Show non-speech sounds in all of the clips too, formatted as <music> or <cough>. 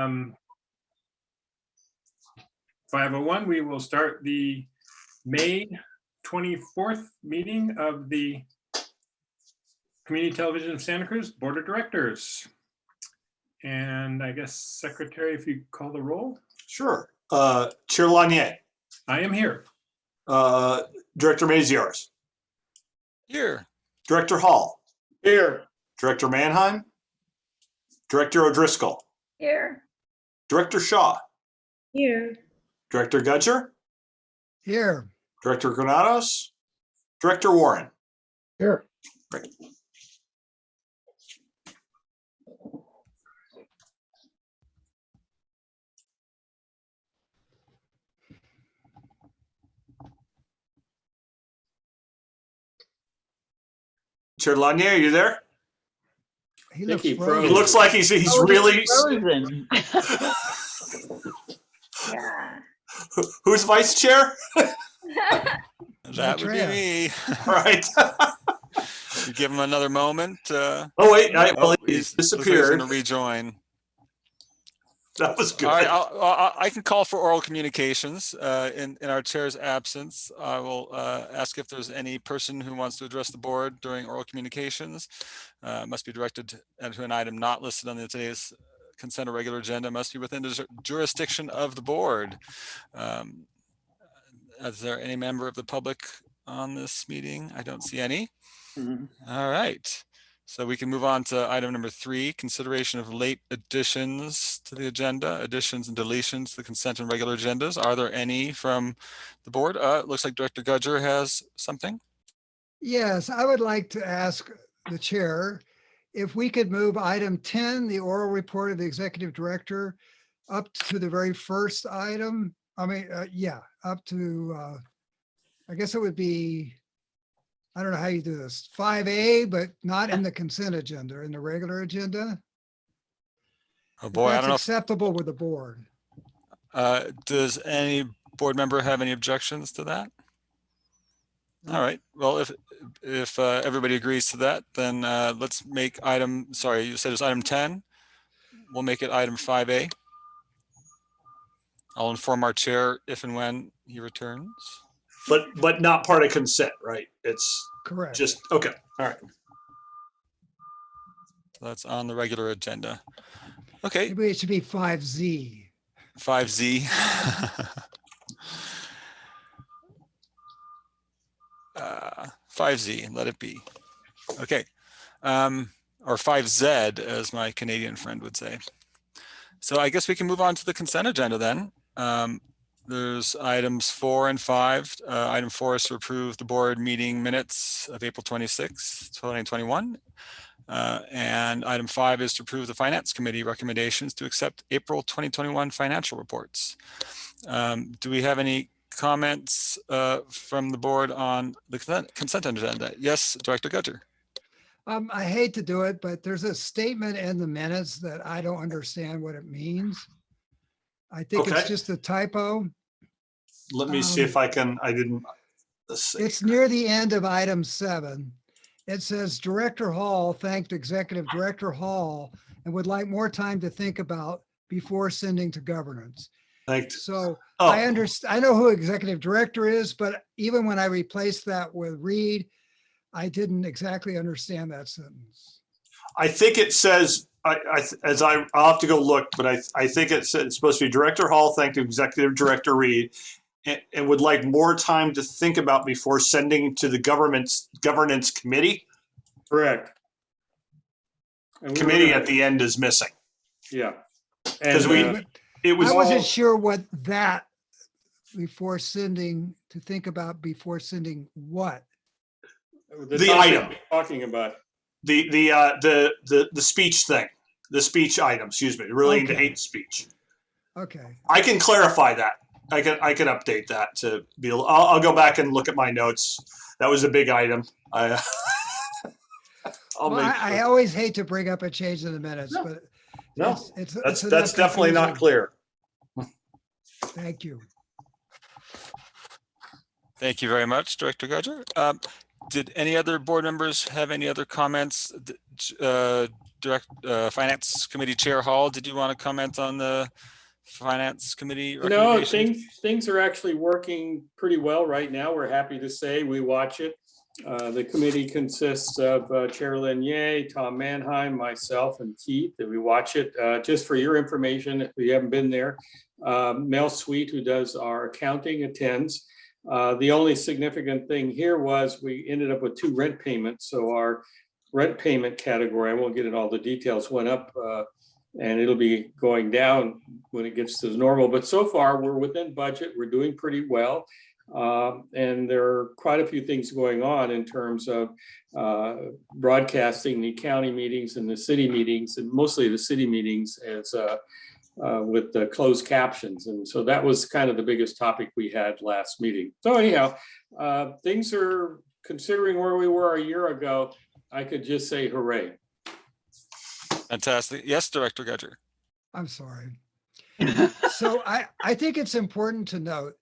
Um, 501, we will start the May 24th meeting of the Community Television of Santa Cruz Board of Directors. And I guess Secretary, if you call the roll, Sure. Uh, Chair Lanier, I am here. uh, Director Maziarz, Here. Director Hall, Here. Director Manheim, Director O'Driscoll, Here. Director Shaw, Here. Director Gudger, Here, Director Granados, Director Warren. Here. Great. Chair Lanier, are you there? he looks he. He frozen. looks like he's, he's Oh, really, Frozen. <laughs> <laughs> Yeah. who's vice chair? <laughs> That would be me. All <laughs> right. <laughs> You give him another moment. uh, Oh, wait, I, well, oh, he he's- looks like he's disappeared. gonna Rejoin. That was good. All right, I'll- I'll- I can call for oral communications uh, in, in our chair's absence. I will uh, ask if there's any person who wants to address the board during oral communications. Uh, Must be directed to an item not listed on the today's consent or regular agenda, must be within the jurisdiction of the board. Um, Is there any member of the public on this meeting? I don't see any. All right, so we can move on to item number three, consideration of late additions to the agenda, additions and deletions to the consent and regular agendas. Are there any from the board? Uh, it looks like Director Gudger has something. Yes, I would like to ask the chair if we could move item 10, the oral report of the executive director, up to the very first item. I mean, uh, yeah, up to, uh, I guess it would be, I don't know how you do this, 5A, but not in the consent agenda, in the regular agenda. Oh boy, I don't know. Acceptable with the board. Uh, does any board member have any objections to that? All right, well, if, if uh, everybody agrees to that, then uh, let's make item, sorry, you said it's item 10. We'll make it item 5A. I'll inform our chair if and when he returns. But, but not part of consent, right? It's Correct. just, okay, all right. That's on the regular agenda. Okay, Maybe it should be 5Z. 5Z. <laughs> Uh, 5Z, let it be. Okay. Um, or 5Z, as my Canadian friend would say. So I guess we can move on to the consent agenda then. Um, there's items four and five. Uh, item four is to approve the board meeting minutes of April 26, 2021. Uh, and item five is to approve the finance committee recommendations to accept April 2021 financial reports. Um, do we have any comments uh, from the board on the consent- consent agenda? Yes, Director Gudger. Um, I hate to do it, but there's a statement in the minutes that I don't understand what it means. I think it's Okay. just a typo. Let me see if I can, I didn't. Let's see. It's near the end of item seven. It says Director Hall thanked Executive Director Hall and would like more time to think about before sending to governance. Thanked. So Oh, I understand, I know who Executive Director is, but even when I replaced that with Reed, I didn't exactly understand that sentence. I think it says, I, I, as I, I'll have to go look, but I, I think it said, it's supposed to be Director Hall thanked Executive Director Reed and, and would like more time to think about before sending to the government's governance committee. Correct. And we Committee at the end is missing. Yeah. Because we- uh, But It was, I wasn't sure what that before sending, to think about before sending what. the the item. Talking about, the, the, uh, the, the, the speech thing, the speech item, excuse me, relating to Okay. hate speech. Okay, I can clarify that. I can, I can update that to be, I'll, I'll go back and look at my notes. That was a big item. I, <laughs> I'll well, make, I, I always hate to bring up a change in the minutes, No, but. No, it's- it's- that's, it's that's definitely not clear. <laughs> Thank you. Thank you very much, Director Gudger. Um, did any other board members have any other comments? Uh, Direct, uh, Finance Committee Chair Hall, did you want to comment on the Finance Committee? No, things, things are actually working pretty well right now. We're happy to say we watch it. Uh, The committee consists of uh, Chair Lanier, Tom Manheim, myself and Keith, and we watch it. Uh, Just for your information, if you haven't been there, um, Mel Sweet, who does our accounting, attends. Uh, The only significant thing here was we ended up with two rent payments, so our rent payment category, I won't get into all the details, went up uh, and it'll be going down when it gets to normal. But so far, we're within budget. We're doing pretty well. Um, And there are quite a few things going on in terms of uh, broadcasting the county meetings and the city meetings, and mostly the city meetings as uh, uh, with the closed captions. And so that was kind of the biggest topic we had last meeting. So anyhow, uh, things are considering where we were a year ago. I could just say hooray. Fantastic. Yes, Director Gudger. I'm sorry. <laughs> So I, I think it's important to note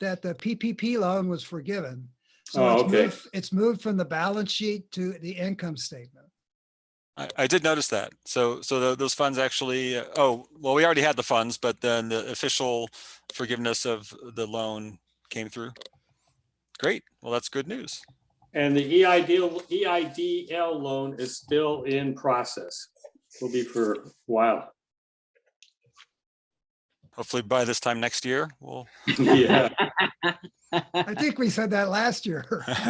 that the PPP loan was forgiven. So Oh, it's okay. moved, it's moved from the balance sheet to the income statement. I, I did notice that. So, so tho- those funds actually, uh, oh, well, we already had the funds, but then the official forgiveness of the loan came through. Great. Well, that's good news. And the EIDL, EIDL loan is still in process. Will be for a while. Hopefully by this time next year, we'll. <laughs> Yeah. I think we said that last year. <laughs>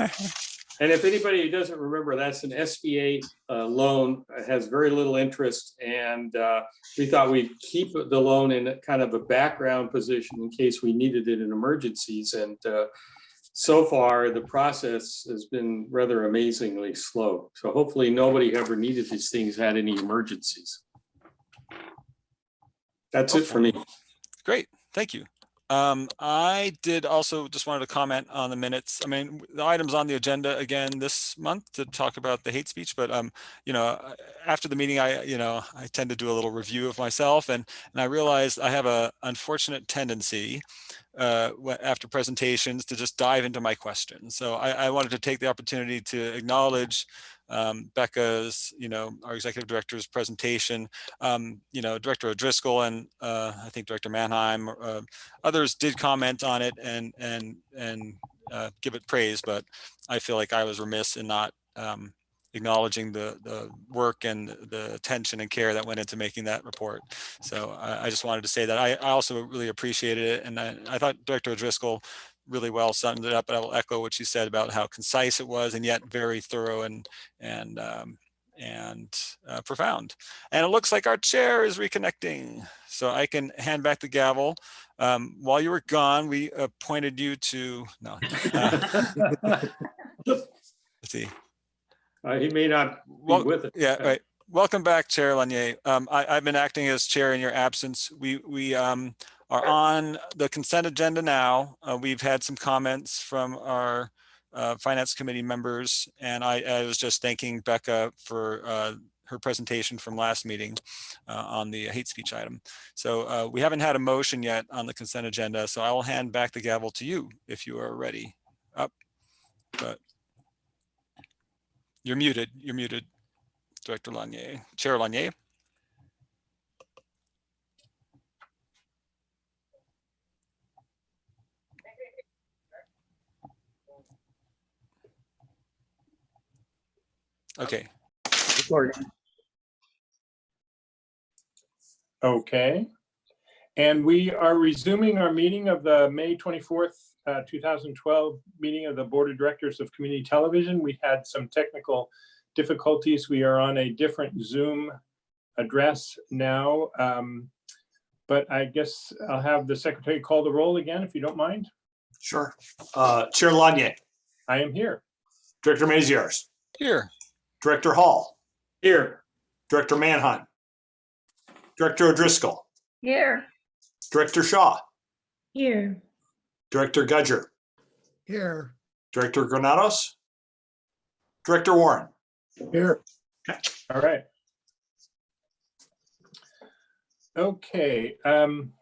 And if anybody who doesn't remember, that's an SBA uh, loan, It has very little interest. And uh, we thought we'd keep the loan in kind of a background position in case we needed it in emergencies. And uh, so far, the process has been rather amazingly slow. So hopefully, nobody ever needed these things had any emergencies. That's it for me. Great, thank you. Um, I did also just wanted to comment on the minutes. I mean, the items on the agenda again this month to talk about the hate speech, but um, you know, uh, after the meeting, I, you know, I tend to do a little review of myself and and I realized I have a unfortunate tendency uh, after presentations to just dive into my questions. So I, I wanted to take the opportunity to acknowledge um, Becca's, you know, our executive director's presentation um, you know, Director O'Driscoll and uh, I think Director Manheim, uh, others did comment on it and and and uh, give it praise, but I feel like I was remiss in not um, acknowledging the the work and the attention and care that went into making that report. So I, I just wanted to say that I, I also really appreciated it, and I, I thought Director O'Driscoll really well summed it up. But I will echo what she said about how concise it was and yet very thorough and and um, and uh, profound. And it looks like our chair is reconnecting. So I can hand back the gavel. Um, while you were gone, we appointed you to, no. uh, <laughs> let's see. Uh, He may not be Well, with us. Yeah, right. Welcome back, Chair Lanier. Um, I, I've been acting as chair in your absence. We, we, um, are on the consent agenda now. Uh, we've had some comments from our, uh, finance committee members, and I, I was just thanking Becca for, uh, her presentation from last meeting, uh, on the hate speech item. So, uh, we haven't had a motion yet on the consent agenda, so I will hand back the gavel to you if you are ready. Up, but you're muted, you're muted. Director Lanier, Chair Lanier. Okay, Okay. And we are resuming our meeting of the May 24th, uh, 2012 meeting of the Board of Directors of Community Television. We had some technical difficulties. We are on a different Zoom address now. Um, But I guess I'll have the secretary call the roll again, if you don't mind. Sure. Uh, Chair Lanier, I am here. Director Maziarz, here. Director Hall, Here, Director Manheim, Director O'Driscoll, Here. Director Shaw, Here. Director Gudger, Here, Director Granados, Director Warren. Here. All right. Okay. um,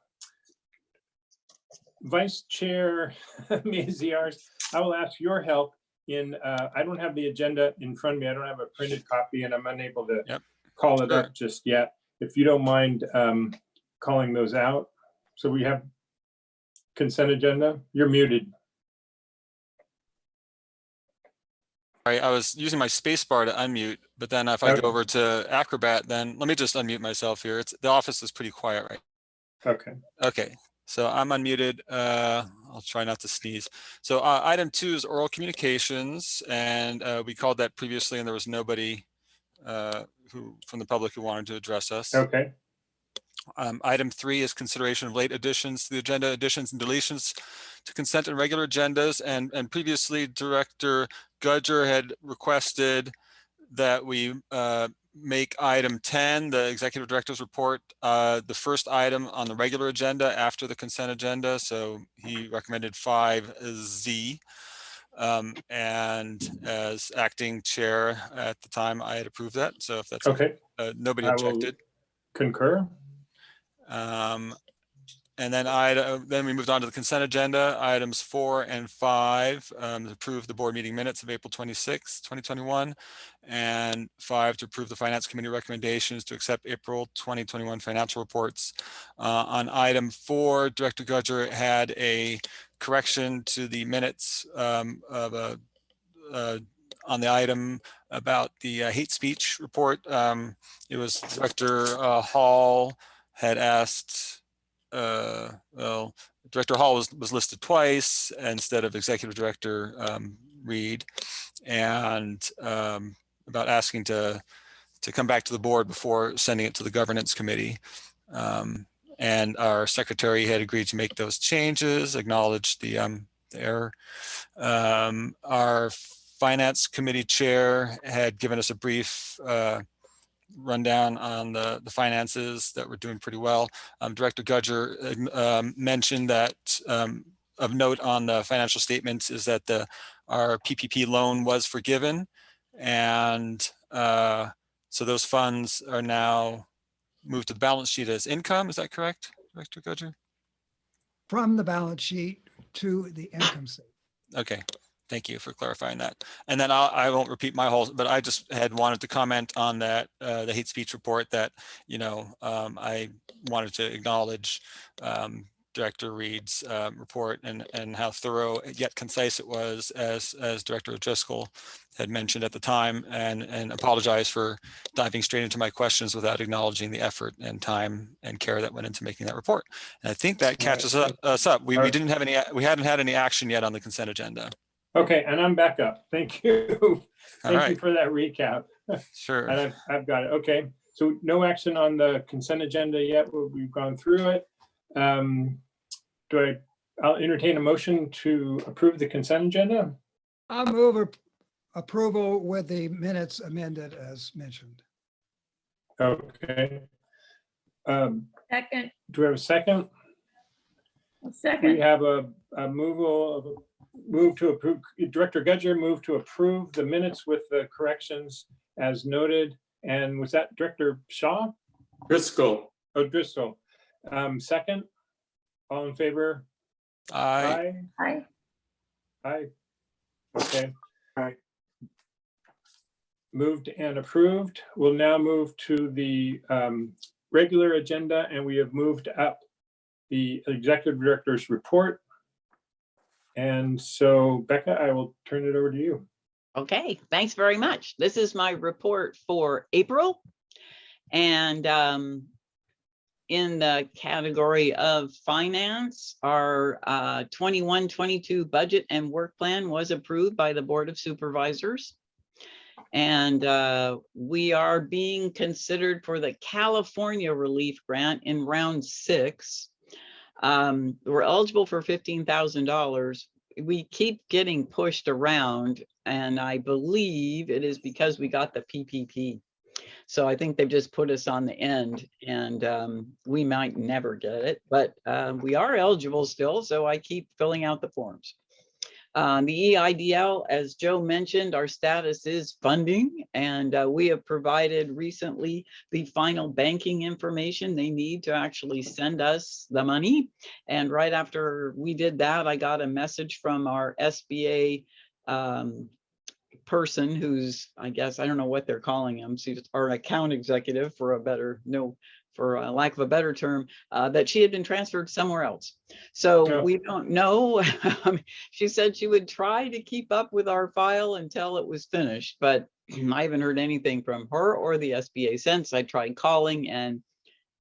Vice Chair <laughs> Maziarz, I will ask your help in, uh, I don't have the agenda in front of me. I don't have a printed copy and I'm unable to Yep. call it Sure. up just yet. If you don't mind um, calling those out. So we have consent agenda. You're muted. Sorry, I was using my space bar to unmute, but then if I Okay. go over to Acrobat, then let me just unmute myself here. It's, the office is pretty quiet right Okay. Okay, so I'm unmuted. Uh, I'll try not to sneeze. So uh, item two is oral communications, and uh, we called that previously, and there was nobody uh, who from the public who wanted to address us. Okay. Um, item three is consideration of late additions to the agenda, additions and deletions to consent and regular agendas. And, and previously Director Gudger had requested that we uh, make item 10, the executive director's report, uh, the first item on the regular agenda after the consent agenda. So he recommended 5Z. Um, and as acting chair at the time, I had approved that. So if that's, Okay. uh, nobody I objected. Concur. Um, and then I, then we moved on to the consent agenda, items four and five, um, to approve the board meeting minutes of April 26, 2021. And five, to approve the finance committee recommendations to accept April 2021 financial reports. Uh, on item four, Director Gudger had a correction to the minutes, um, of a, uh, on the item about the uh, hate speech report. Um, it was Director uh, Hall had asked, uh, well, Director Hall was, was listed twice instead of Executive Director um, Reed, and um, about asking to to come back to the board before sending it to the governance committee. Um, and our secretary had agreed to make those changes, acknowledged the, um, the error. Um, our finance committee chair had given us a brief uh, rundown on the, the finances that we're doing pretty well. Um, Director Gudger uh, um, mentioned that um, of note on the financial statements is that the our PPP loan was forgiven. And uh, so those funds are now moved to the balance sheet as income. Is that correct, Director Gudger? From the balance sheet to the income statement. Okay, thank you for clarifying that. And then I'll, I won't repeat my whole, but I just had wanted to comment on that, uh, the hate speech report that, you know, um, I wanted to acknowledge um, Director Reed's um, report and, and how thorough yet concise it was as, as Director O'Driscoll had mentioned at the time and, and apologize for diving straight into my questions without acknowledging the effort and time and care that went into making that report. And I think that catches up- us up. We, we didn't have any, we hadn't had any action yet on the consent agenda. Okay, and I'm back up. <laughs> Thank you. All Thank you for that recap. sure. And I've, I've got it. Okay, so no action on the consent agenda yet. We- We've gone through it. Um, Do I, I'll entertain a motion to approve the consent agenda? I'll move approval with the minutes amended as mentioned. Okay. Um, Second, Do we have a second? We second, We have a, a moval of, move to approve, Director Gudger moved to approve the minutes with the corrections as noted. And was that Director Shaw? Driscoll, Oh, Driscoll. Um, second? All in favor? I, Aye. aye, Aye. Okay. Aye. Moved and approved. We'll now move to the um, regular agenda and we have moved up the executive director's report. And so Becca, I will turn it over to you. Okay, thanks very much. This is my report for April. And um, in the category of finance, our uh, 21, 22 budget and work plan was approved by the Board of Supervisors. And uh, we are being considered for the California Relief Grant in round six. Um, We're eligible for $15,000 we keep getting pushed around and I believe it is because we got the PPP. So I think they've just put us on the end and um, we might never get it, but uh, we are eligible still. So I keep filling out the forms. Um, the EIDL, as Joe mentioned, our status is funding and uh, we have provided recently the final banking information they need to actually send us the money. And right after we did that, I got a message from our SBA um, person who's, I guess, I don't know what they're calling him, she's our account executive for a better, no, for a lack of a better term, uh, that she had been transferred somewhere else. So Yeah. we don't know. <laughs> She said she would try to keep up with our file until it was finished, but <clears throat> I haven't heard anything from her or the SBA since. I tried calling and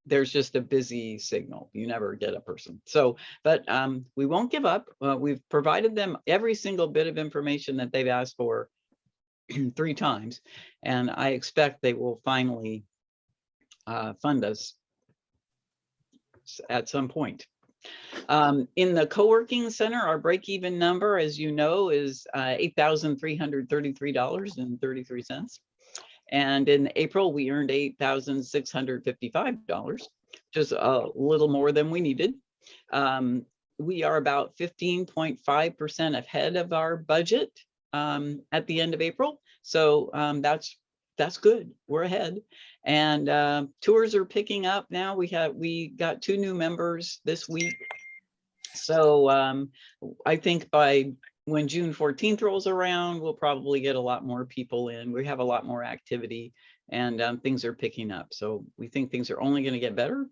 there's just a busy signal. You never get a person. So, but um, we won't give up. Uh, we've provided them every single bit of information that they've asked for <clears throat> three times. And I expect they will finally uh, fund us at some point. Um, in the co-working center, our break-even number, as you know, is uh, eight thousand three hundred thirty-three dollars and in April, we earned eight thousand six hundred fifty-five dollars, just a little more than we needed. Um, we are about fifteen point five percent ahead of our budget um, at the end of April. So um, that's that's good. We're ahead. And uh, tours are picking up now. We have we got two new members this week. So um, I think by when June 14th rolls around, we'll probably get a lot more people in. We have a lot more activity and um, things are picking up. So we think things are only going to get better.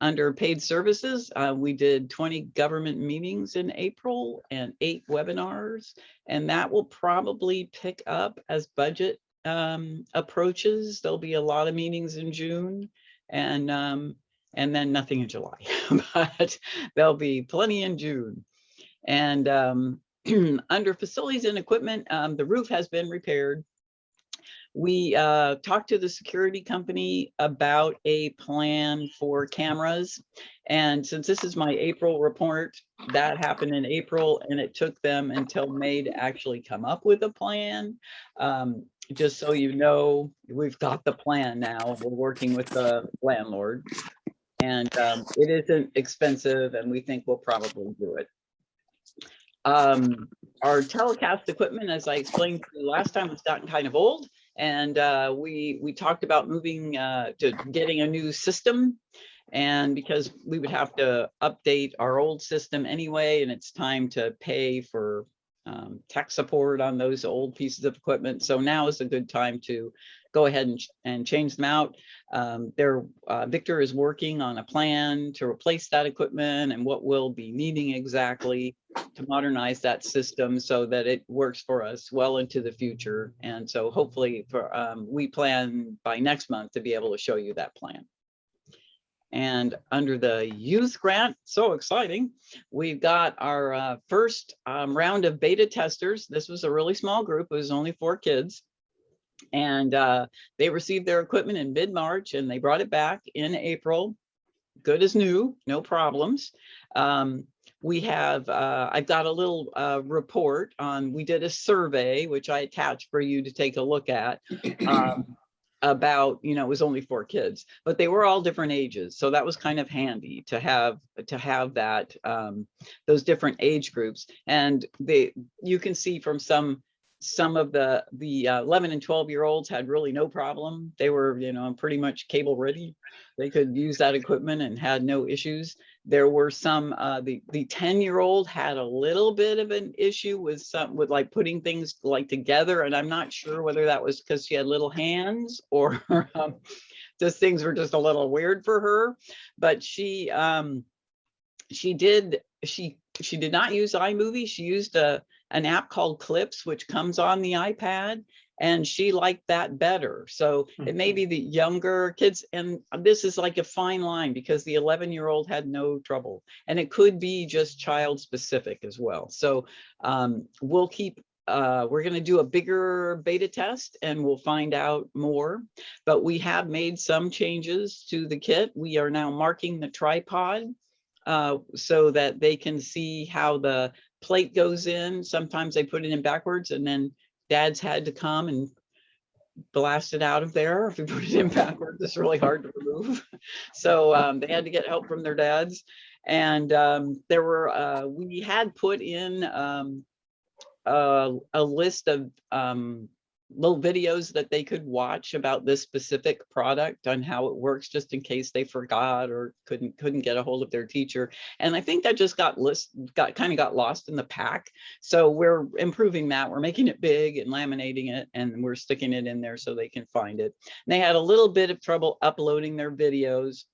Under paid services, uh, we did 20 government meetings in April and eight webinars. And that will probably pick up as budget um, approaches. There'll be a lot of meetings in June and um, and then nothing in July, <laughs> but there'll be plenty in June. And um, <clears throat> under facilities and equipment, um, the roof has been repaired. We uh, talked to the security company about a plan for cameras. And since this is my April report, that happened in April and it took them until May to actually come up with a plan. Um, just so you know, we've got the plan now. We're working with the landlord. And um, it isn't expensive and we think we'll probably do it. Um, our telecast equipment, as I explained last time, has gotten kind of old. And uh, we, we talked about moving uh, to getting a new system. And because we would have to update our old system anyway, and it's time to pay for um, tech support on those old pieces of equipment. So now is a good time to go ahead and, and change them out. Um, there, uh, Victor is working on a plan to replace that equipment and what we'll be needing exactly to modernize that system so that it works for us well into the future. And so hopefully for, um, we plan by next month to be able to show you that plan. And under the youth grant, so exciting, we've got our uh, first um, round of beta testers. This was a really small group. It was only four kids. And uh, they received their equipment in mid-March and they brought it back in April. Good as new, no problems. Um, we have, uh, I've got a little uh, report on, we did a survey, which I attached for you to take a look at. <clears throat> um, about, you know, it was only four kids, but they were all different ages. So that was kind of handy to have, to have that, um, those different age groups. And they, you can see from some, some of the, the uh, 11 and 12 year olds had really no problem. They were, you know, pretty much cable ready. They could use that equipment and had no issues. There were some, uh, the, the 10 year old had a little bit of an issue with some, with like putting things like together. And I'm not sure whether that was because she had little hands or <laughs> um, just things were just a little weird for her. But she, um, she did, she, she did not use iMovie. She used a, an app called Clips, which comes on the iPad. And she liked that better. So it may be the younger kids, and this is like a fine line because the 11 year old had no trouble. And it could be just child specific as well. So um, we'll keep, uh, we're going to do a bigger beta test and we'll find out more. But we have made some changes to the kit. We are now marking the tripod uh, so that they can see how the plate goes in. Sometimes they put it in backwards and then dads had to come and blast it out of there. If we put it in backwards, it's really hard to remove. <laughs> So um, they had to get help from their dads. And um, there were, uh, we had put in um, a, a list of um, little videos that they could watch about this specific product on how it works, just in case they forgot or couldn't couldn't get a hold of their teacher. And I think that just got list got kind of got lost in the pack. So we're improving that. We're making it big and laminating it, and we're sticking it in there so they can find it. And they had a little bit of trouble uploading their videos.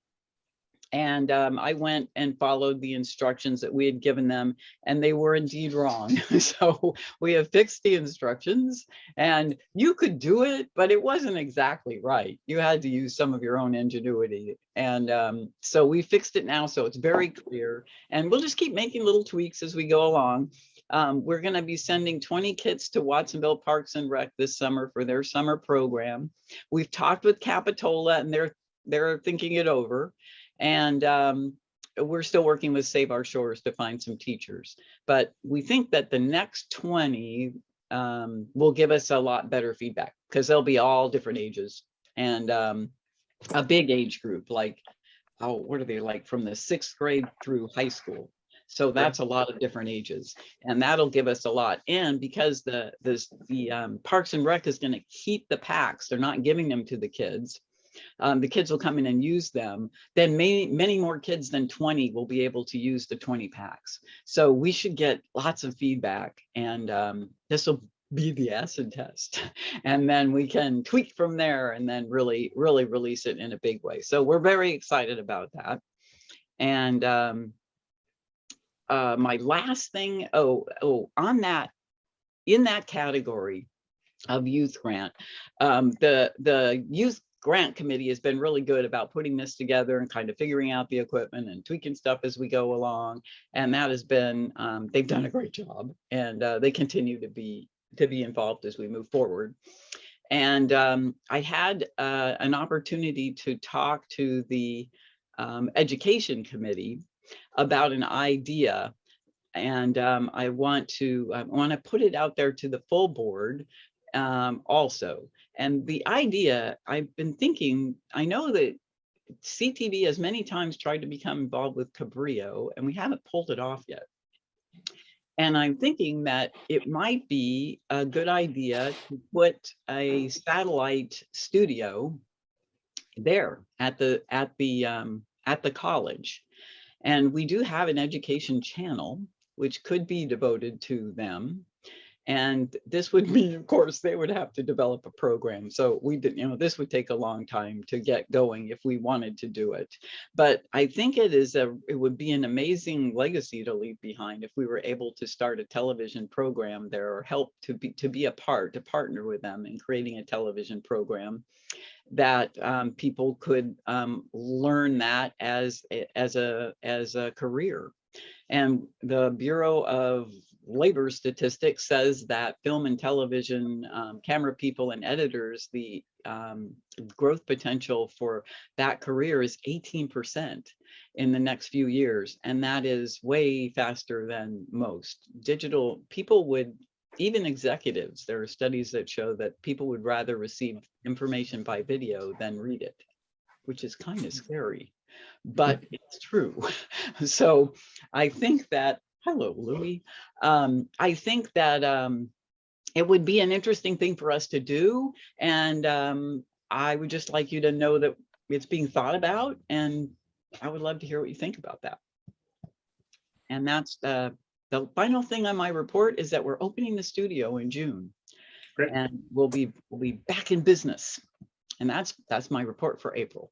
And um, I went and followed the instructions that we had given them, and they were indeed wrong. <laughs> so we have fixed the instructions, and you could do it, but it wasn't exactly right. You had to use some of your own ingenuity. And um, so we fixed it now, so it's very clear. And we'll just keep making little tweaks as we go along. Um, we're going to be sending 20 kits to Watsonville Parks and Rec this summer for their summer program. We've talked with Capitola, and they're they're thinking it over. And um, we're still working with Save Our Shores to find some teachers. But we think that the next 20 um, will give us a lot better feedback because they'll be all different ages and um, a big age group like, oh, what are they like from the sixth grade through high school? So that's a lot of different ages and that'll give us a lot. And because the, this, the um, Parks and Rec is going to keep the packs, they're not giving them to the kids um, the kids will come in and use them, then many, many more kids than 20 will be able to use the 20 packs. So we should get lots of feedback and um, this will be the acid test. <laughs> And then we can tweak from there and then really, really release it in a big way. So we're very excited about that. And um, uh, my last thing, oh, oh, on that, in that category of youth grant, um, the, the youth grant committee has been really good about putting this together and kind of figuring out the equipment and tweaking stuff as we go along. And that has been, um, they've done a great job and uh, they continue to be to be involved as we move forward. And um, I had uh, an opportunity to talk to the um, education committee about an idea. And um, I want to I want to put it out there to the full board um, also. And the idea, I've been thinking, I know that CTV has many times tried to become involved with Cabrillo and we haven't pulled it off yet. And I'm thinking that it might be a good idea to put a satellite studio there at the at the um, at the college. And we do have an education channel, which could be devoted to them. And this would <laughs> mean, of course, they would have to develop a program. So we didn't, you know, this would take a long time to get going if we wanted to do it. But I think it is a, it would be an amazing legacy to leave behind if we were able to start a television program there or help to be, to be a part, to partner with them in creating a television program that um, people could um, learn that as, as a, as a career. And the Bureau of labor statistics says that film and television um, camera people and editors, the um, growth potential for that career is 18% in the next few years. And that is way faster than most. Digital people would, even executives, there are studies that show that people would rather receive information by video than read it, which is kind of scary, but it's true. <laughs> So I think that Hello, Louis. Um, I think that um, it would be an interesting thing for us to do. And um, I would just like you to know that it's being thought about and I would love to hear what you think about that. And that's uh, the final thing on my report is that we're opening the studio in June. Great. And we'll be we'll be back in business. And that's that's my report for April.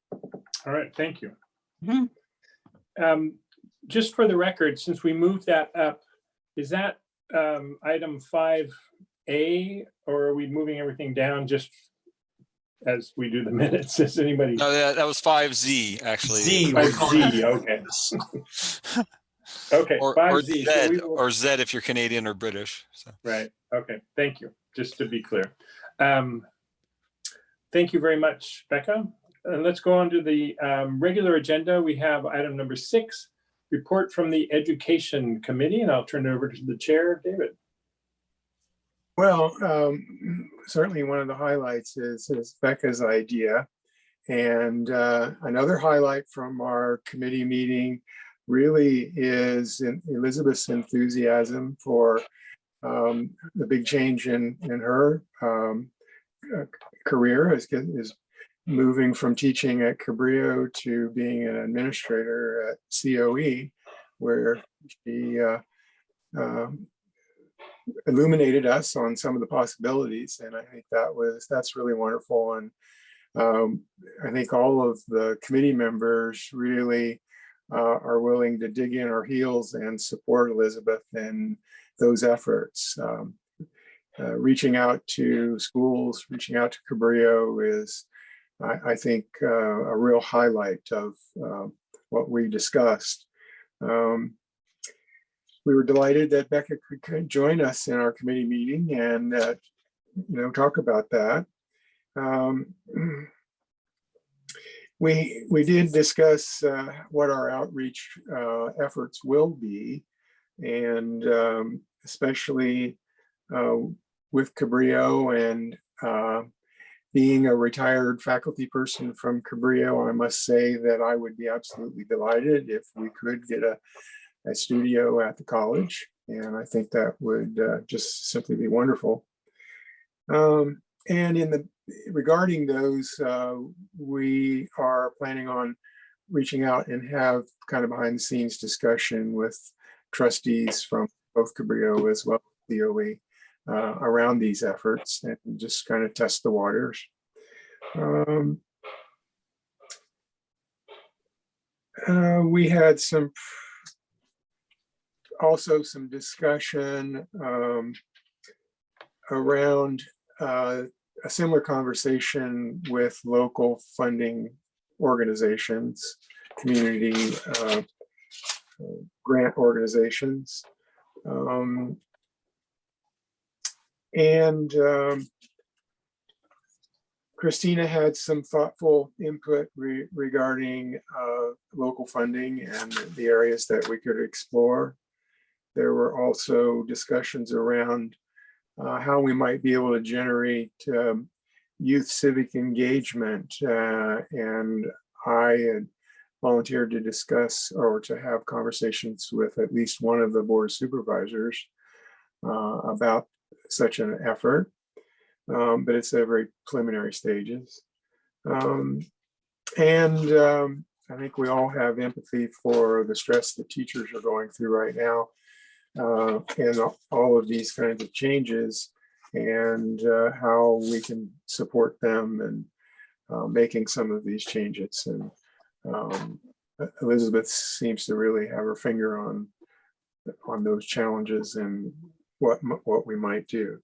All right, thank you. Mhm. Um, Just for the record, since we moved that up, is that um, item five A or are we moving everything down just as we do the <laughs> minutes? Is anybody? No, that, that was five Z actually. Z. Five Z, okay, <laughs> okay, Or, or five Z. Z, or Z if you're Canadian or British. So. Right, okay, thank you, just to be clear. Um, Thank you very much, Becca. And Let's go on to the um, regular agenda. We have item number six, report from the Education Committee, and I'll turn it over to the chair, David. Well, um, certainly one of the highlights is, is Becca's idea. And uh, another highlight from our committee meeting really is Elizabeth's enthusiasm for um, the big change in, in her um, uh, career is moving from teaching at Cabrillo to being an administrator at COE, where she uh, um, illuminated us on some of the possibilities. And I think that was, that's really wonderful. And um, I think all of the committee members really uh, are willing to dig in our heels and support Elizabeth in those efforts. Um, uh, reaching out to schools, reaching out to Cabrillo is, I, I think, uh, a real highlight of uh, what we discussed. Um, we were delighted that Becca could- join us in our committee meeting and, uh, you know, talk about that. Um, <clears throat> We, we did discuss uh, what our outreach uh, efforts will be. And um, especially uh, with Cabrillo and uh, being a retired faculty person from Cabrillo, I must say that I would be absolutely delighted if we could get a, a studio at the college. And I think that would uh, just simply be wonderful. Um, and in the regarding those, uh, we are planning on reaching out and have kind of behind the scenes discussion with trustees from both Cabrillo as well as COE uh, around these efforts and just kind of test the waters. Um, uh, we had some also some discussion um, around uh, a similar conversation with local funding organizations, community uh, grant organizations. Um, and um, Christina had some thoughtful input re regarding uh, local funding and the areas that we could explore. There were also discussions around uh, how we might be able to generate um, youth civic engagement. Uh, and I had volunteered to discuss or to have conversations with at least one of the board supervisors uh, about such an effort. Um, but it's at very preliminary stages. Um, and um, I think we all have empathy for the stress that teachers are going through right now uh, and all of these kinds of changes and uh, how we can support them and uh, making some of these changes. And um, Elizabeth seems to really have her finger on on those challenges and what what we might do.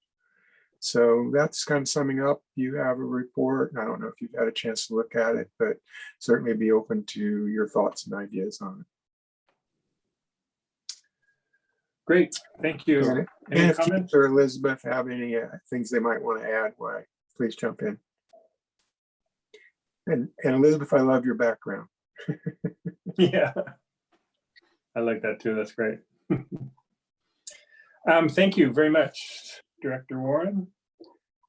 So that's kind of summing up. You have a report. I don't know if you've had a chance to look at it, but certainly be open to your thoughts and ideas on it. Great, thank you. And Any if comments? Or Elizabeth have any uh, things they might want to add, why, please jump in. And, and Elizabeth, I love your background. <laughs> Yeah. I like that too. That's great. <laughs> Um, thank you very much, Director Warren.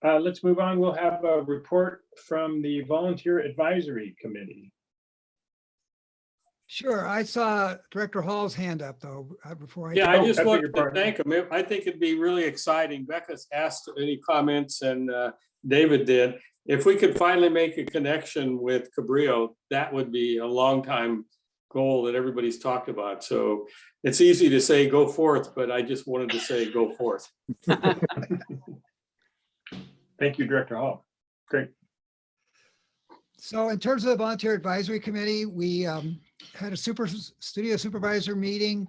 Uh, let's move on. We'll have a report from the Volunteer Advisory Committee. Sure, I saw Director Hall's hand up though, uh, before I. Yeah, I just wanted to pardon. thank him. I think it'd be really exciting. Becca's asked any comments and uh, David did. If we could finally make a connection with Cabrillo, that would be a long time goal that everybody's talked about. So it's easy to say go forth, but I just wanted to say go forth. <laughs> Thank you, Director Hall. Great. So in terms of the volunteer advisory committee, we um, had a super studio supervisor meeting.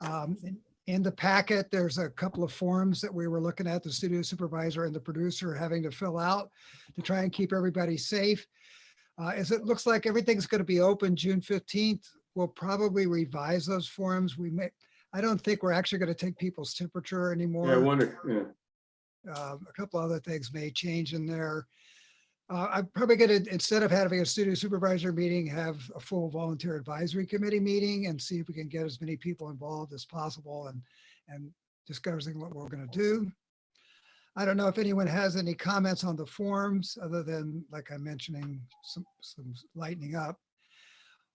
Um, in- In the packet, there's a couple of forms that we were looking at, the studio supervisor and the producer having to fill out to try and keep everybody safe. Uh, As it looks like everything's going to be open June 15th, we'll probably revise those forms. We may, I don't think we're actually going to take people's temperature anymore. Yeah, I wonder, yeah. Um, a couple other things may change in there. Uh, I'm probably gonna, instead of having a studio supervisor meeting, have a full volunteer advisory committee meeting and see if we can get as many people involved as possible and, and discussing what we're gonna do. I don't know if anyone has any comments on the forms, other than, like I'm mentioning, some, some lightening up.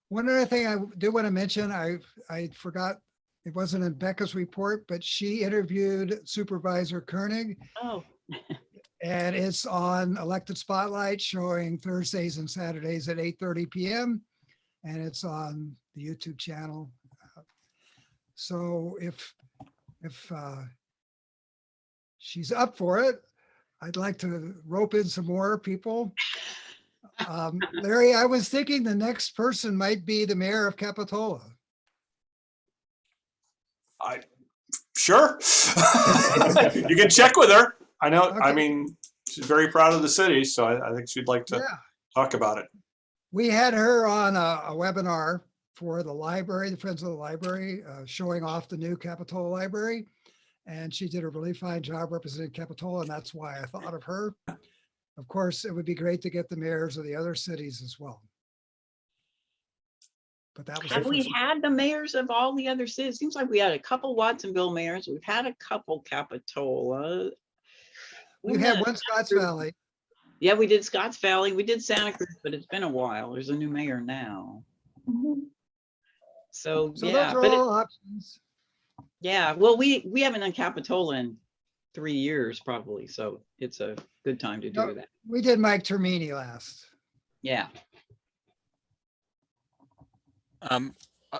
One other thing I do want to mention, I, I forgot, it wasn't in Becca's report, but she interviewed Supervisor Koenig Oh, <laughs> And it's on Elected Spotlight showing Thursdays and Saturdays at 8:30 PM. And it's on the YouTube channel. So if, if uh, she's up for it, I'd like to rope in some more people. Um, Larry, I was thinking the next person might be the mayor of Capitola. I, sure. <laughs> You can check with her. I know, I mean, she's very proud of the city, so I, I think she'd like to Yeah, talk about it. we had her on a, a webinar for the library, the Friends of the Library, uh, showing off the new Capitola Library. And she did a really fine job representing Capitola, and that's why I thought of her. Of course, it would be great to get the mayors of the other cities as well. But that was. Have we had the mayors of all the other cities? Seems like we had a couple Watsonville mayors. We've had a couple Capitola. We We've had had- one Scotts Valley. Yeah, we did Scotts Valley. We did Santa Cruz, but it's been a while. There's a new mayor now. Mm-hmm. So, So yeah, those are but it- all options. Yeah, well, we, we haven't done Capitola in three years probably, so it's a good time to No. do that. We did Mike Termini last. Yeah. Um, I-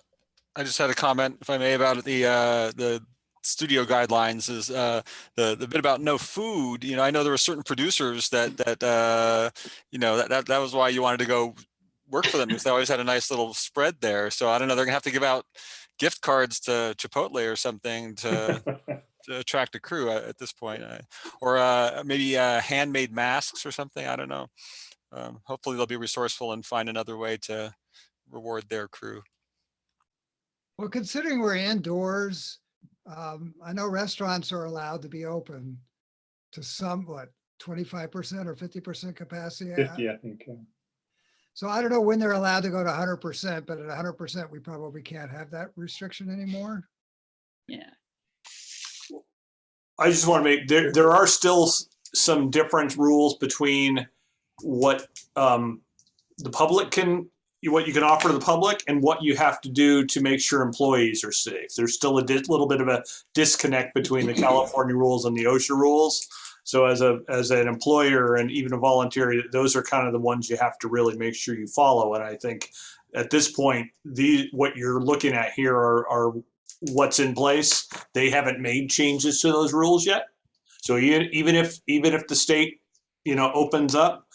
I just had a comment, if I may, about the, uh, the studio guidelines is, uh, the, the bit about no food, you know, I know there were certain producers that, that, uh, you know, that, that, that was why you wanted to go work for them because they always had a nice little spread there. So I don't know, they're gonna have to give out gift cards to Chipotle or something to, <laughs> to attract a crew at, at this point. uh, Or, uh, maybe, uh, handmade masks or something, I don't know. Um, hopefully they'll be resourceful and find another way to reward their crew. Well, considering we're indoors, um, I know restaurants are allowed to be open to some, what, twenty-five percent or fifty percent capacity. I- Fifty, I think. yeah. So I don't know when they're allowed to go to hundred percent, but at hundred percent, we probably can't have that restriction anymore. Yeah. I just want to make, there, there are still some different rules between what um, the public can, what you can offer to the public and what you have to do to make sure employees are safe. There's still a little bit of a disconnect between the <clears throat> California rules and the OSHA rules. So as a, as an employer and even a volunteer, those are kind of the ones you have to really make sure you follow. And I think at this point, the, what you're looking at here are, are what's in place. They haven't made changes to those rules yet. So even, if, even if the state, you know, opens up,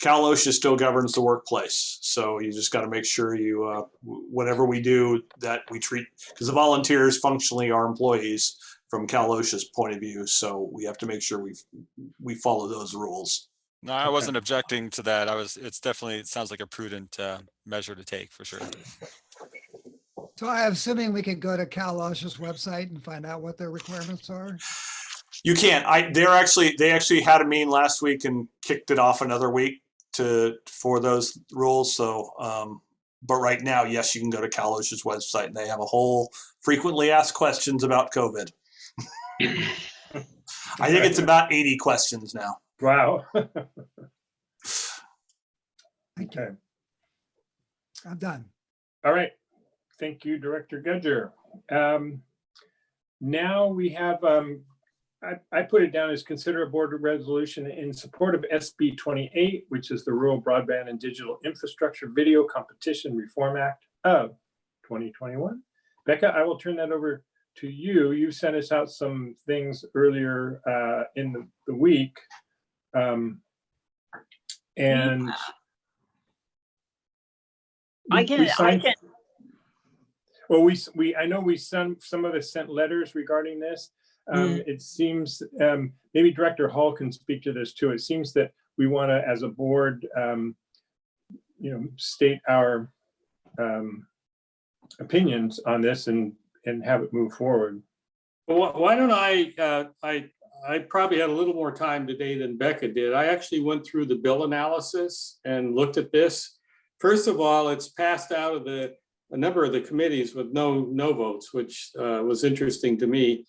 Cal OSHA still governs the workplace. So you just got to make sure you, uh, whatever we do, that we treat, because the volunteers functionally are employees from Cal OSHA's point of view. So we have to make sure we, we follow those rules. No, I wasn't objecting to that. I was, it's definitely, it sounds like a prudent uh, measure to take for sure. So I'm assuming we can go to Cal OSHA's website and find out what their requirements are. You can't. I they're actually they actually had a meeting last week and kicked it off another week to for those rules. So um but right now, yes, you can go to Cal OSHA's website and they have a whole frequently asked questions about COVID. I think it's about 80 questions now. Wow. <laughs> Thank you. Okay, I'm done. all right. Thank you, Director Gudger. Um, Now we have, um, I, I put it down as consider a board resolution in support of SB 28, which is the Rural Broadband and Digital Infrastructure Video Competition Reform Act of 2021. Becca, I will turn that over to you. You sent us out some things earlier uh, in the, the week. Um, And I we- can, we I can, Well, we, we, I know we sent, some of us sent letters regarding this. Um, Mm. it seems, um, maybe Director Hall can speak to this too. It seems that we want to, as a board, um, you know, state our, um, opinions on this and, and have it move forward. Well, why- don't I, uh, I, I probably had a little more time today than Becca did. I actually went through the bill analysis and looked at this. First of all, it's passed out of the, a number of the committees with no, no votes, which uh, was interesting to me.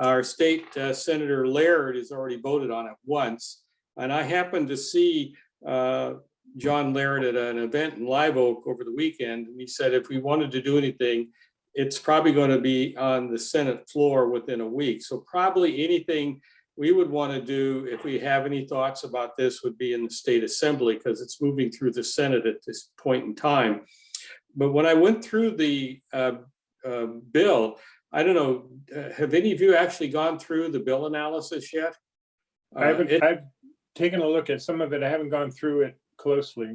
Our state uh, Senator Laird has already voted on it once. And I happened to see uh, John Laird at an event in Live Oak over the weekend. And he said if we wanted to do anything, it's probably going to be on the Senate floor within a week. So probably anything we would want to do, if we have any thoughts about this, would be in the state assembly because it's moving through the Senate at this point in time. But when I went through the uh, uh, bill, I don't know, uh, have any of you actually gone through the bill analysis yet? I Uh, haven't, it- I've taken a look at some of it. I haven't gone through it closely.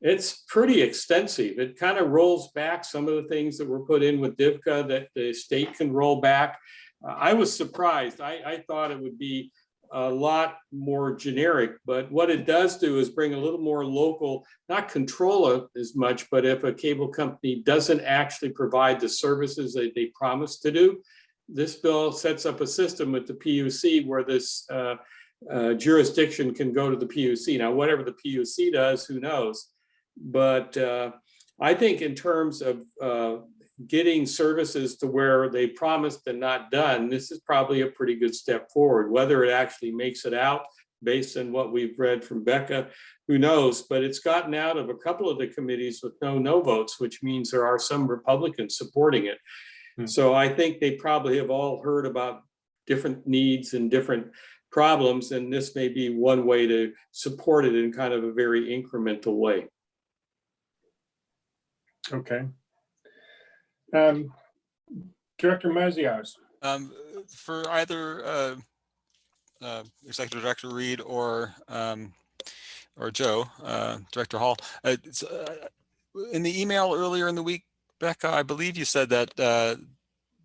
It's pretty extensive. It kind of rolls back some of the things that were put in with DIVCA that the state can roll back. Uh, I was surprised. I, I thought it would be a lot more generic, but what it does do is bring a little more local, not control it as much, but if a cable company doesn't actually provide the services that they promised to do, this bill sets up a system with the PUC where this uh, uh, jurisdiction can go to the PUC. Now, whatever the PUC does, who knows? But uh, I think in terms of uh, getting services to where they promised and not done, this is probably a pretty good step forward. Whether it actually makes it out based on what we've read from Becca, who knows? But it's gotten out of a couple of the committees with no no votes, which means there are some Republicans supporting it. Hmm. So I think they probably have all heard about different needs and different problems, and this may be one way to support it in kind of a very incremental way. Okay. Um, Director Maziarz. Um, for either, uh, uh, Executive Director Reed or, um, or Joe, uh, Director Hall, uh, uh, in the email earlier in the week, Becca, I believe you said that, uh,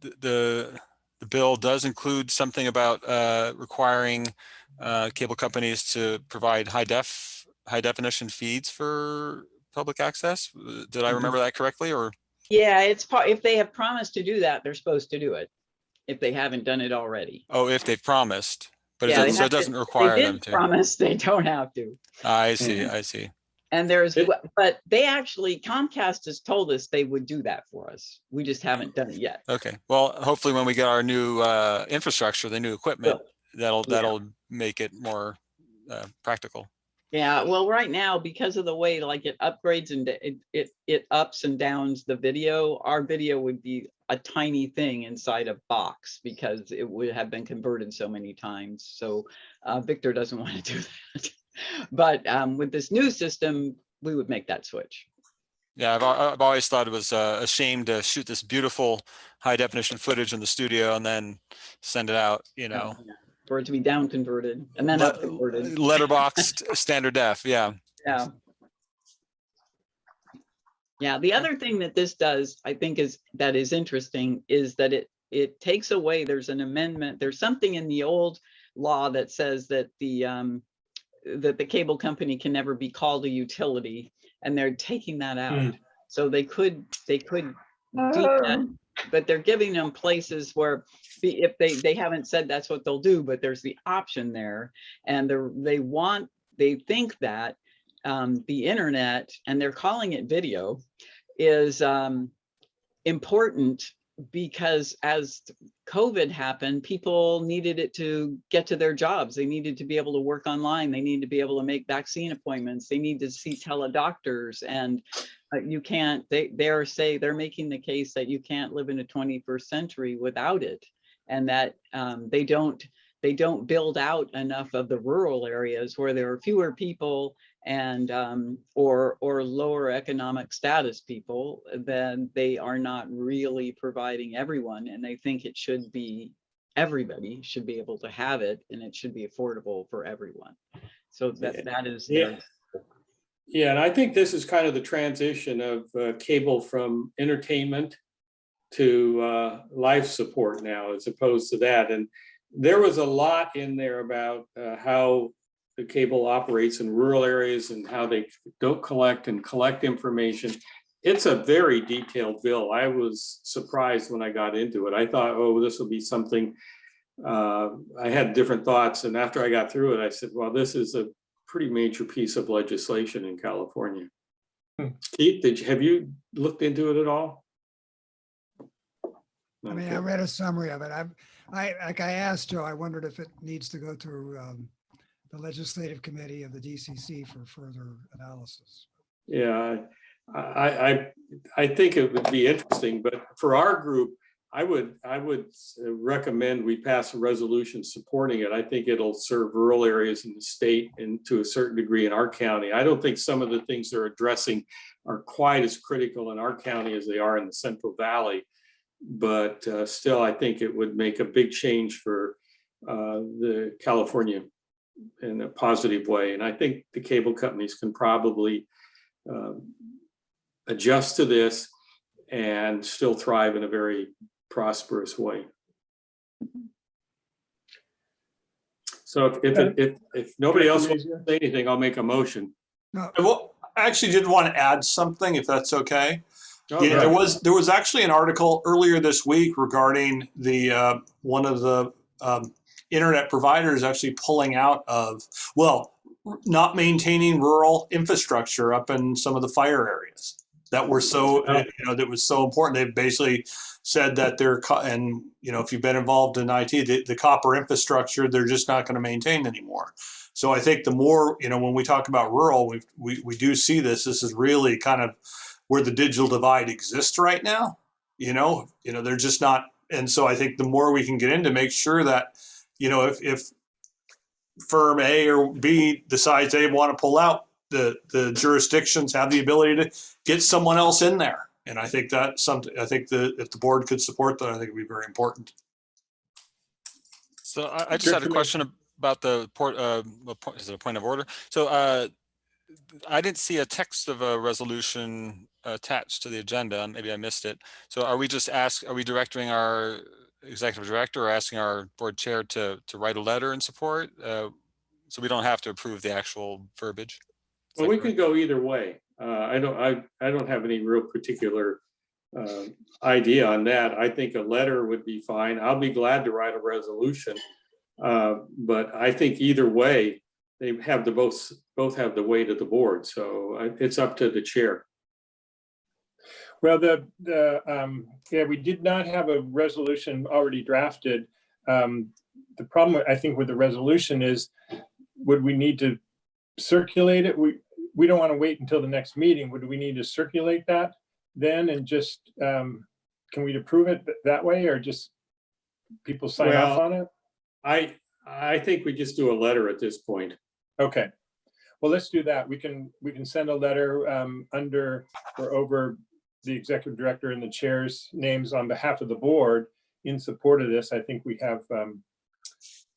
the, the, the bill does include something about, requiring, cable companies to provide high def, high definition feeds for public access. Uh, Did I remember that correctly or? Yeah, it's part, if they have promised to do that, they're supposed to do it. If they haven't done it already. Oh, if they've promised, but it Yeah, they doesn't, so it doesn't They require them did to. promise, they don't have to. I see, Mhm. I see. And there's, It- but they actually, Comcast has told us they would do that for us. We just haven't done it yet. Okay, well, hopefully when we get our new uh, infrastructure, the new equipment, that'll, that'll make it more uh, practical. Yeah, well, right now, because of the way like it upgrades and it, it, it ups and downs the video, our video would be a tiny thing inside a box because it would have been converted so many times. So uh, Victor doesn't <laughs> want to do that. But um, with this new system, we would make that switch. Yeah, I've, I've always thought it was uh, a shame to shoot this beautiful high definition footage in the studio and then send it out, you know. For it to be down converted and then le- up converted. Letterboxed <laughs> standard def, yeah. Yeah. Yeah, the other thing that this does, I think is, that is interesting, is that it, it takes away, there's an amendment, there's something in the old law that says that the, um, that the cable company can never be called a utility, and they're taking that out. So they could, they could do that, Oh, but they're giving them places where if they, they haven't said that's what they'll do, but there's the option there. And they're, they want, they think that um, the internet, and they're calling it video, is um, important because as COVID happened, people needed it to get to their jobs. They needed to be able to work online. They need to be able to make vaccine appointments. They need to see teledoctors and uh, you can't, they, they're say, they're making the case that you can't live in a 21st century without it. And that um, they don't, they don't build out enough of the rural areas where there are fewer people and um, or or lower economic status people, then they are not really providing everyone. And they think it should be everybody should be able to have it and it should be affordable for everyone. So Yeah. that that is Yeah. Yeah, and I think this is kind of the transition of uh, cable from entertainment to uh, life support now, as opposed to that. And there was a lot in there about uh, how the cable operates in rural areas and how they don't collect and collect information. It's a very detailed bill. I was surprised when I got into it. I thought, oh, this will be something. uh, I had different thoughts, and after I got through it, I said, well, this is a pretty major piece of legislation in California. Hmm. Keith, did you, have you looked into it at all? I mean, I read a summary of it. I've, I, like I asked Joe, I wondered if it needs to go through um, the legislative committee of the DCC for further analysis. Yeah, I, I, I think it would be interesting, but for our group, I would, I would recommend we pass a resolution supporting it. I think it'll serve rural areas in the state and to a certain degree in our county. I don't think some of the things they're addressing are quite as critical in our county as they are in the Central Valley. But uh, still, I think it would make a big change for uh, the California in a positive way. And I think the cable companies can probably um, adjust to this and still thrive in a very prosperous way. So if, if, if, if nobody else wants to say anything, I'll make a motion. No, Well, I actually did want to add something, if that's okay. Oh, Yeah, there was, there was actually an article earlier this week regarding the, uh, one of the, um, internet providers actually pulling out of, well, not maintaining rural infrastructure up in some of the fire areas that were so, Oh. you know, that was so important. They basically said that they're, and, you know, if you've been involved in IT, the, the copper infrastructure, they're just not going to maintain anymore. So I think the more, you know, when we talk about rural, we, we, we do see this, this is really kind of where the digital divide exists right now. You know, you know, they're just not, and so I think the more we can get in to make sure that, you know, if, if firm A or B decides they want to pull out, the, the jurisdictions have the ability to get someone else in there. And I think that's something, I think that if the board could support that, I think it'd be very important. So I, I just had a question about the port, uh, point- is it a point of order? So, uh, I didn't see a text of a resolution attached to the agenda. And maybe I missed it. So are we just ask, are we directing our executive director or asking our board chair to, to write a letter in support? Uh, so we don't have to approve the actual verbiage? Is Well, that we correct? could go either way. Uh, I don't, I, I don't have any real particular uh, idea on that. I think a letter would be fine. I'll be glad to write a resolution. Uh, But I think either way, they have the both, both have the weight of the board. So I- it's up to the chair. Well, the, the, um, yeah, we did not have a resolution already drafted. Um, The problem, I think, with the resolution is, would we need to circulate it? We, we don't want to wait until the next meeting. Would we need to circulate that then and just, um, can we approve it that way or just people sign off on it? I, I think we just do a letter at this point. Okay. Well, let's do that. We can, we can send a letter um, under or over the executive director and the chair's names on behalf of the board in support of this. I think we have um,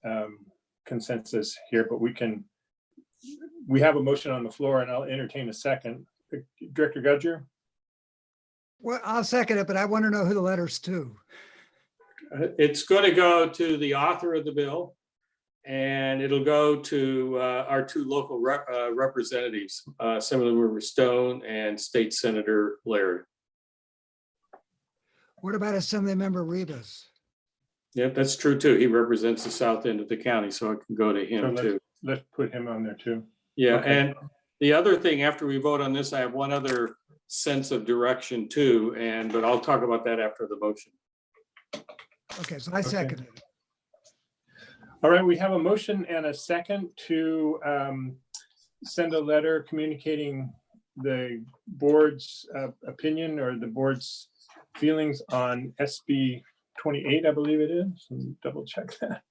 um, consensus here, but we can, we have a motion on the floor and I'll entertain a second. Director Gudger? well, I'll second it, but I want to know who the letter's to. Uh, It's going to go to the author of the bill. And it'll go to uh, our two local rep- uh, representatives, uh, Assemblyman Stone and State Senator Laird. What about Assemblymember Rivas? Yep, that's true too. He represents the south end of the county, so it can go to So him let's- too. Let's put him on there too. Yeah, Okay. and the other thing, after we vote on this, I have one other sense of direction too, and, but I'll talk about that after the motion. Okay, so I second it. All right, we have a motion and a second to um, send a letter communicating the board's uh, opinion or the board's feelings on SB 28, I believe it is. Let me Double check that.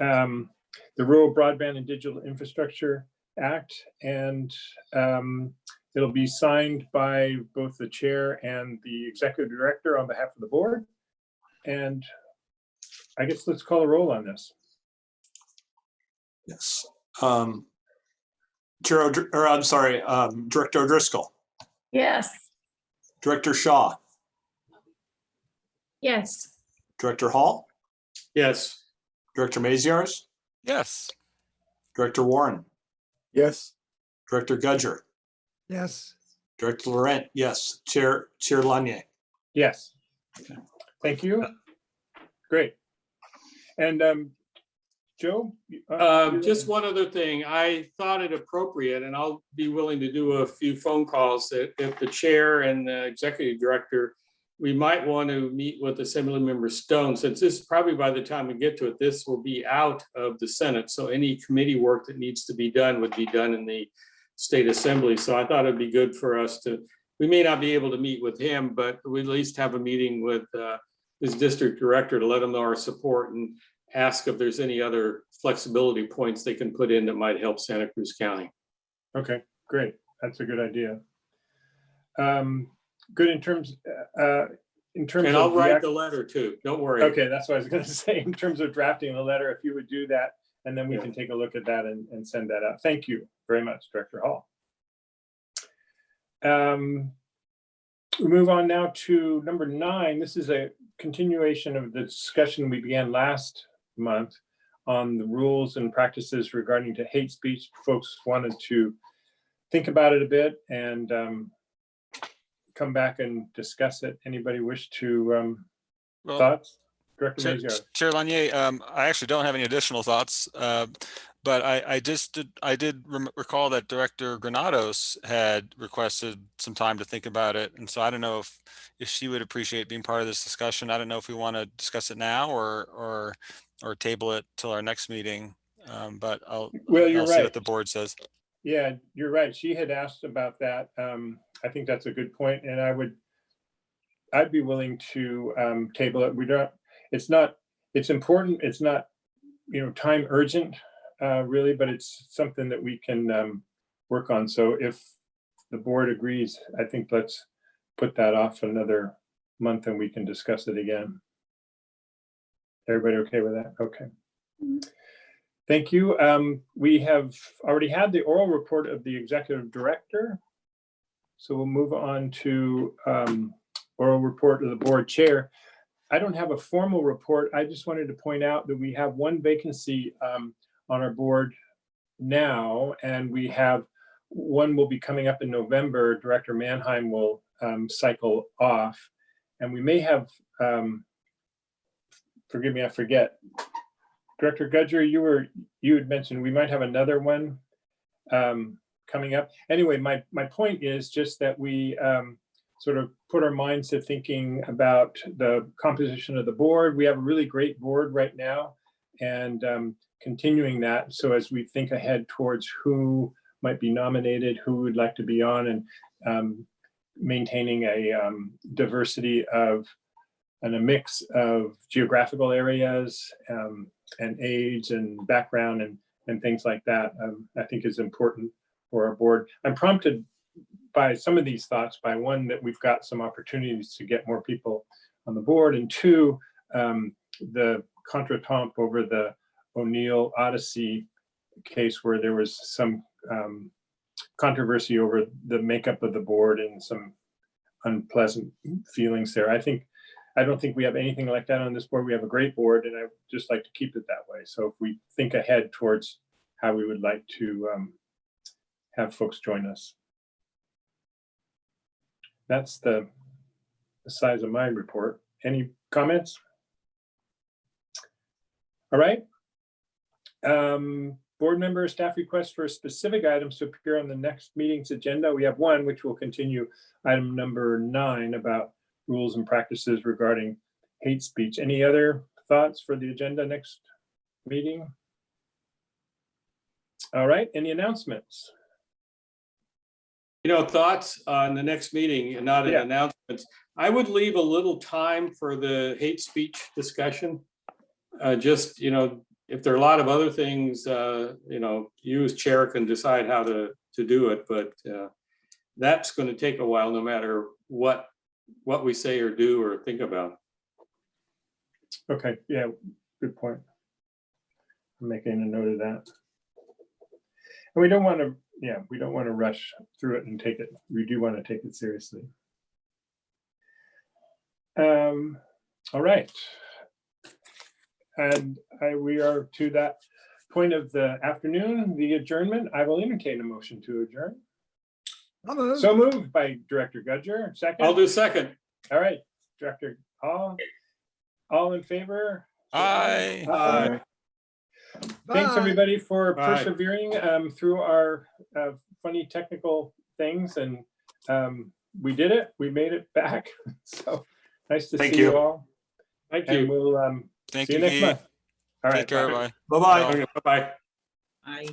Um, The Rural Broadband and Digital Infrastructure Act, and um, it'll be signed by both the chair and the executive director on behalf of the board. And I guess let's call a roll on this. Yes. Um, Chair, or I'm sorry, um, Director O'Driscoll, Yes. Director Shaw, Yes. Director Hall, Yes, Director Maziarz, Yes, Director Warren, Yes, Director Gudger, Yes, Director Laurent, yes, Chair, Chair Lanier. Yes. Thank you. Great. And um, Joe? uh, um, just one other thing. I thought it appropriate, and I'll be willing to do a few phone calls that if the chair and the executive director, we might want to meet with Assemblymember Stone, since this, probably by the time we get to it, this will be out of the Senate. So any committee work that needs to be done would be done in the state assembly. So I thought it'd be good for us to, we may not be able to meet with him, but we at least have a meeting with uh, his district director to let him know our support and ask if there's any other flexibility points they can put in that might help Santa Cruz County. Okay, great. That's a good idea. Um, good in terms, uh, in terms And of. I'll write the letter too. Don't worry. Okay, that's what I was gonna <laughs> say, in terms of drafting the letter, if you would do that, and then we Yeah. can take a look at that and, and send that out. Thank you very much, Director Hall. Um, We move on now to number nine. This is a continuation of the discussion we began last month on the rules and practices regarding to hate speech. Folks wanted to think about it a bit and um, come back and discuss it. Anybody wish to um, Well, Thoughts? Director Chair. Chair Lanier, um, I actually don't have any additional thoughts, uh, but I, I just did, I did recall that Director Granados had requested some time to think about it. And so I don't know if, if she would appreciate being part of this discussion. I don't know if we want to discuss it now or, or, or table it till our next meeting. Um, but I'll, Well, you're I'll see right. what the board says. Yeah, you're right. She had asked about that. Um, I think that's a good point, and I would, I'd be willing to um, table it. We don't, it's not, it's important. It's not, you know, time urgent, uh, really, but it's something that we can um, work on. So if the board agrees, I think let's put that off another month and we can discuss it again. Everybody okay with that? Okay. Thank you. Um, we have already had the oral report of the executive director. So we'll move on to um, oral report of the board chair. I don't have a formal report. I just wanted to point out that we have one vacancy um, on our board now, and we have, one will be coming up in November. Director Manheim will um, cycle off. And we may have, um, forgive me, I forget, Director Gudger, you were, you had mentioned we might have another one um, coming up. Anyway, my, my point is just that we um, sort of put our minds to thinking about the composition of the board. We have a really great board right now and um, continuing that. So as we think ahead towards who might be nominated, who would like to be on and um, maintaining a um, diversity of and a mix of geographical areas um, and age and background and, and things like that, um, I think is important for our board. I'm prompted by some of these thoughts by one, that we've got some opportunities to get more people on the board, and two, um, the contretemps over the O'Neill Odyssey case where there was some um, controversy over the makeup of the board and some unpleasant feelings there. I think I don't think we have anything like that on this board. We have a great board and I just like to keep it that way. So if we think ahead towards how we would like to um, have folks join us. That's the, the size of my report. Any comments? All right. Um, board member staff requests for specific items to appear on the next meeting's agenda. We have one, which will continue item number nine about rules and practices regarding hate speech. Any other thoughts for the agenda next meeting? All right, any announcements? You know, thoughts on the next meeting and not in Yeah. announcements. I would leave a little time for the hate speech discussion. Uh, just, you know, if there are a lot of other things, uh, you know, you as chair can decide how to, to do it, but, uh, that's gonna take a while, no matter what, what we say or do or think about. Okay, yeah, good point. I'm making a note of that. And we don't want to, yeah, we don't want to rush through it and take it, we do want to take it seriously. Um, all right. And I, we are to that point of the afternoon, the adjournment. I will entertain a motion to adjourn. I'll move. So moved by Director Gudger, second. I'll do second. All right, Director Hall. All in favor? Aye. Aye. Thanks, everybody, for Bye. persevering um, through our uh, funny technical things, and um, we did it. We made it back. <laughs> So nice to Thank see you you. all, Thank and you. we'll um, Thank see you you, next month. All right. Take care, bye. bye. Bye-bye. Okay, Bye-bye. I.